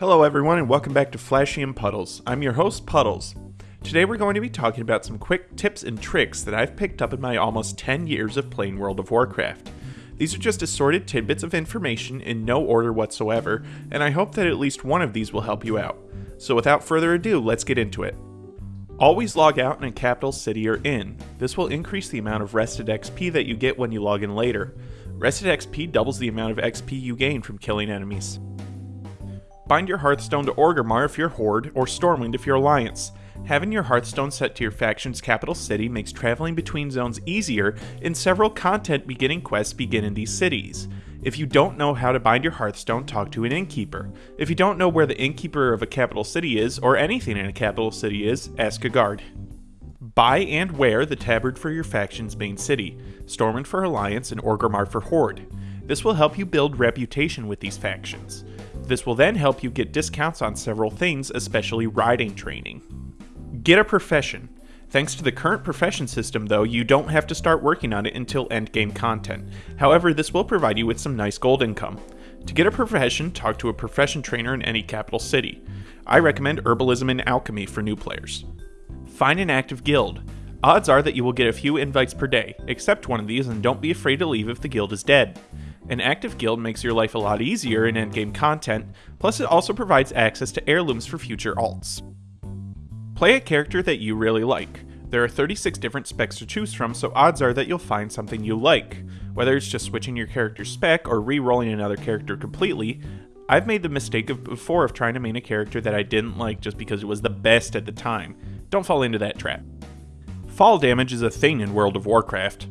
Hello, everyone, and welcome back to Flashy and Puddles. I'm your host, Puddles. Today, we're going to be talking about some quick tips and tricks that I've picked up in my almost 10 years of playing World of Warcraft. These are just assorted tidbits of information in no order whatsoever, and I hope that at least one of these will help you out. So, without further ado, let's get into it. Always log out in a capital city or inn. This will increase the amount of rested XP that you get when you log in later. Rested XP doubles the amount of XP you gain from killing enemies. Bind your Hearthstone to Orgrimmar if you're Horde, or Stormwind if you're Alliance. Having your Hearthstone set to your faction's capital city makes traveling between zones easier, and several content beginning quests begin in these cities. If you don't know how to bind your Hearthstone, talk to an innkeeper. If you don't know where the innkeeper of a capital city is, or anything in a capital city is, ask a guard. Buy and wear the tabard for your faction's main city, Stormwind for Alliance and Orgrimmar for Horde. This will help you build reputation with these factions. This will then help you get discounts on several things, especially riding training. Get a profession. Thanks to the current profession system, though, you don't have to start working on it until endgame content. However, this will provide you with some nice gold income. To get a profession, talk to a profession trainer in any capital city. I recommend Herbalism and Alchemy for new players. Find an active guild. Odds are that you will get a few invites per day. Accept one of these and don't be afraid to leave if the guild is dead. An active guild makes your life a lot easier in endgame content, plus it also provides access to heirlooms for future alts. Play a character that you really like. There are 36 different specs to choose from, so odds are that you'll find something you like. Whether it's just switching your character's spec or re-rolling another character completely, I've made the mistake of before of trying to main a character that I didn't like just because it was the best at the time. Don't fall into that trap. Fall damage is a thing in World of Warcraft.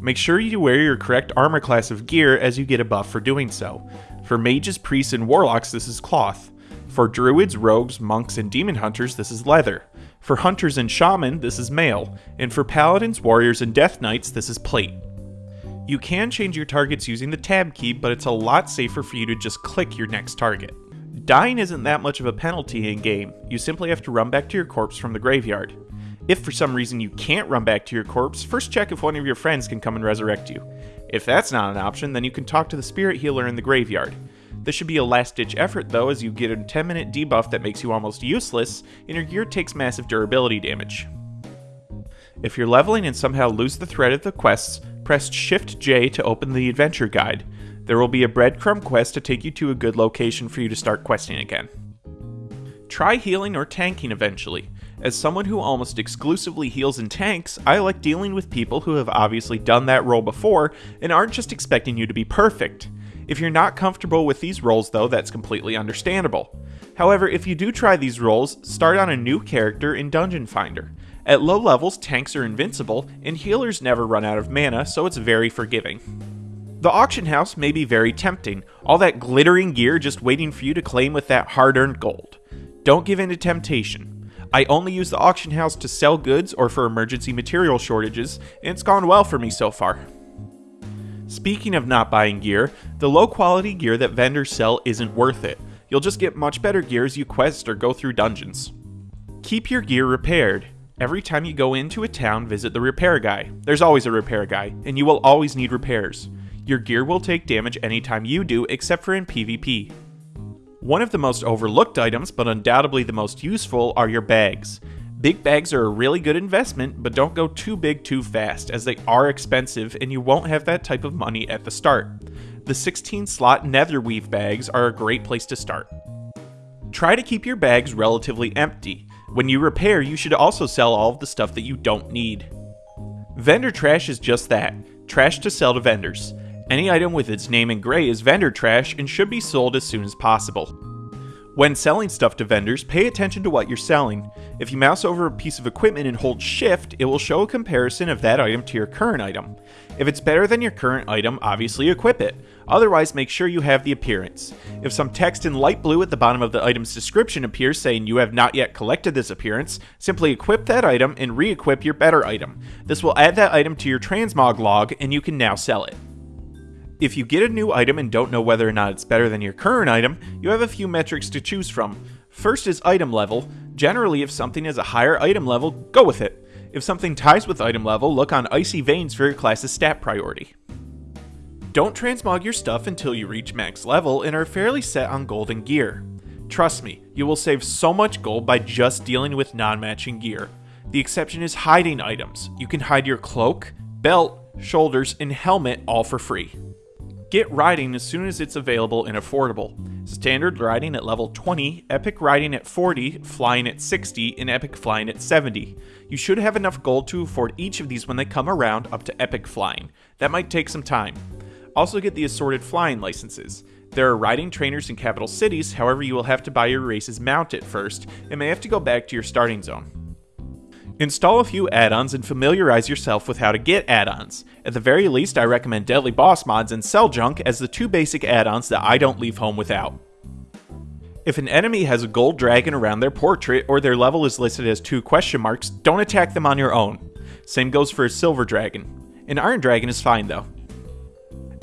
Make sure you wear your correct armor class of gear as you get a buff for doing so. For mages, priests, and warlocks, this is cloth. For druids, rogues, monks, and demon hunters, this is leather. For hunters and shaman, this is mail. And for paladins, warriors, and death knights, this is plate. You can change your targets using the tab key, but it's a lot safer for you to just click your next target. Dying isn't that much of a penalty in game, you simply have to run back to your corpse from the graveyard. If for some reason you can't run back to your corpse, first check if one of your friends can come and resurrect you. If that's not an option, then you can talk to the spirit healer in the graveyard. This should be a last ditch effort though, as you get a 10 minute debuff that makes you almost useless, and your gear takes massive durability damage. If you're leveling and somehow lose the thread of the quests, press Shift J to open the adventure guide. There will be a breadcrumb quest to take you to a good location for you to start questing again. Try healing or tanking eventually. As someone who almost exclusively heals and tanks, I like dealing with people who have obviously done that role before and aren't just expecting you to be perfect. If you're not comfortable with these roles though, that's completely understandable. However, if you do try these roles, start on a new character in Dungeon Finder. At low levels, tanks are invincible, and healers never run out of mana, so it's very forgiving. The auction house may be very tempting, all that glittering gear just waiting for you to claim with that hard earned gold. Don't give in to temptation. I only use the auction house to sell goods or for emergency material shortages, and it's gone well for me so far. Speaking of not buying gear, the low quality gear that vendors sell isn't worth it. You'll just get much better gear as you quest or go through dungeons. Keep your gear repaired. Every time you go into a town, visit the repair guy. There's always a repair guy, and you will always need repairs. Your gear will take damage anytime you do, except for in PvP. One of the most overlooked items, but undoubtedly the most useful, are your bags. Big bags are a really good investment, but don't go too big too fast, as they are expensive and you won't have that type of money at the start. The 16 slot Netherweave bags are a great place to start. Try to keep your bags relatively empty. When you repair, you should also sell all of the stuff that you don't need. Vendor trash is just that trash to sell to vendors. Any item with its name in gray is vendor trash and should be sold as soon as possible. When selling stuff to vendors, pay attention to what you're selling. If you mouse over a piece of equipment and hold shift, it will show a comparison of that item to your current item. If it's better than your current item, obviously equip it. Otherwise, make sure you have the appearance. If some text in light blue at the bottom of the item's description appears saying you have not yet collected this appearance, simply equip that item and re-equip your better item. This will add that item to your transmog log and you can now sell it. If you get a new item and don't know whether or not it's better than your current item, you have a few metrics to choose from. First is item level. Generally, if something has a higher item level, go with it. If something ties with item level, look on Icy Veins for your class's stat priority. Don't transmog your stuff until you reach max level and are fairly set on golden gear. Trust me, you will save so much gold by just dealing with non matching gear. The exception is hiding items. You can hide your cloak, belt, shoulders, and helmet all for free. Get riding as soon as it's available and affordable. Standard riding at level 20, epic riding at 40, flying at 60, and epic flying at 70. You should have enough gold to afford each of these when they come around up to epic flying. That might take some time. Also get the assorted flying licenses. There are riding trainers in capital cities, however you will have to buy your race's mount at first, and may have to go back to your starting zone. Install a few add-ons and familiarize yourself with how to get add-ons. At the very least, I recommend Deadly Boss Mods and Sell Junk as the two basic add-ons that I don't leave home without. If an enemy has a gold dragon around their portrait or their level is listed as two question marks, don't attack them on your own. Same goes for a silver dragon. An iron dragon is fine though.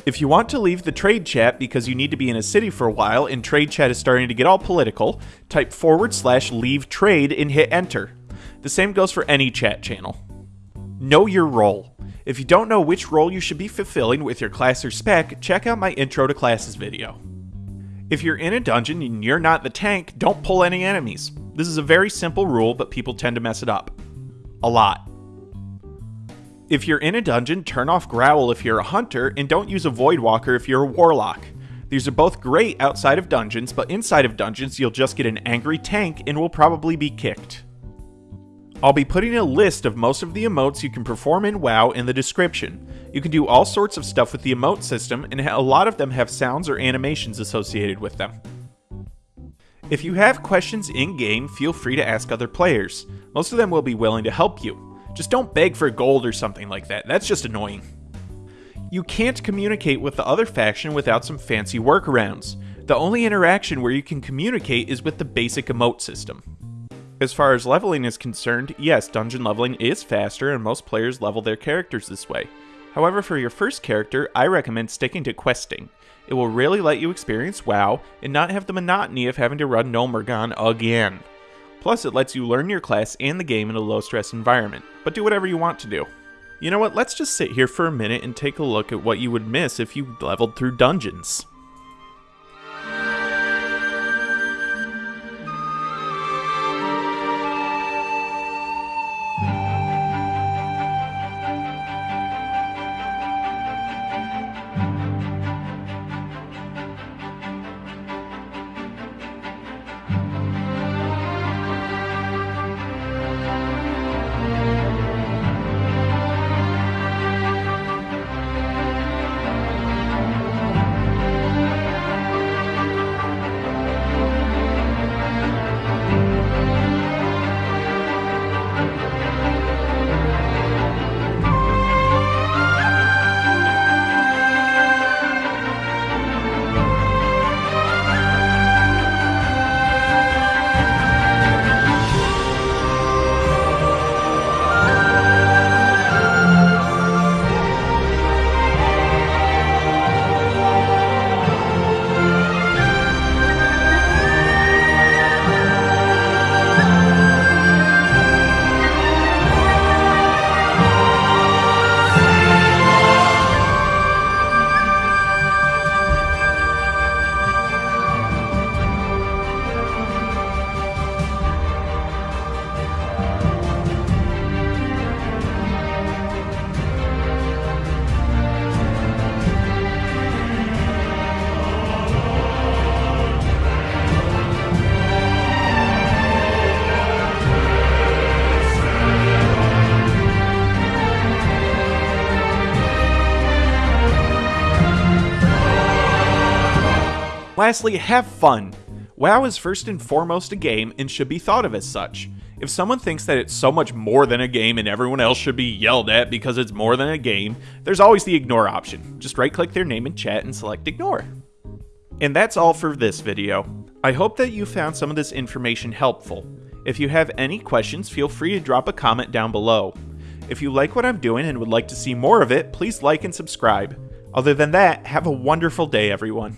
If you want to leave the trade chat because you need to be in a city for a while and trade chat is starting to get all political, type forward slash leave trade and hit enter. The same goes for any chat channel. Know your role. If you don't know which role you should be fulfilling with your class or spec, check out my Intro to Classes video. If you're in a dungeon and you're not the tank, don't pull any enemies. This is a very simple rule, but people tend to mess it up. A lot. If you're in a dungeon, turn off Growl if you're a hunter, and don't use a Voidwalker if you're a warlock. These are both great outside of dungeons, but inside of dungeons, you'll just get an angry tank and will probably be kicked. I'll be putting a list of most of the emotes you can perform in WoW in the description. You can do all sorts of stuff with the emote system, and a lot of them have sounds or animations associated with them. If you have questions in game, feel free to ask other players. Most of them will be willing to help you. Just don't beg for gold or something like that, that's just annoying. You can't communicate with the other faction without some fancy workarounds. The only interaction where you can communicate is with the basic emote system. As far as leveling is concerned, yes, dungeon leveling is faster and most players level their characters this way. However, for your first character, I recommend sticking to questing. It will really let you experience WoW and not have the monotony of having to run Gnomeregan again. Plus, it lets you learn your class and the game in a low stress environment, but do whatever you want to do. You know what, let's just sit here for a minute and take a look at what you would miss if you leveled through dungeons. Lastly, have fun. WoW is first and foremost a game and should be thought of as such. If someone thinks that it's so much more than a game and everyone else should be yelled at because it's more than a game, there's always the ignore option. Just right click their name in chat and select ignore. And that's all for this video. I hope that you found some of this information helpful. If you have any questions, feel free to drop a comment down below. If you like what I'm doing and would like to see more of it, please like and subscribe. Other than that, have a wonderful day everyone.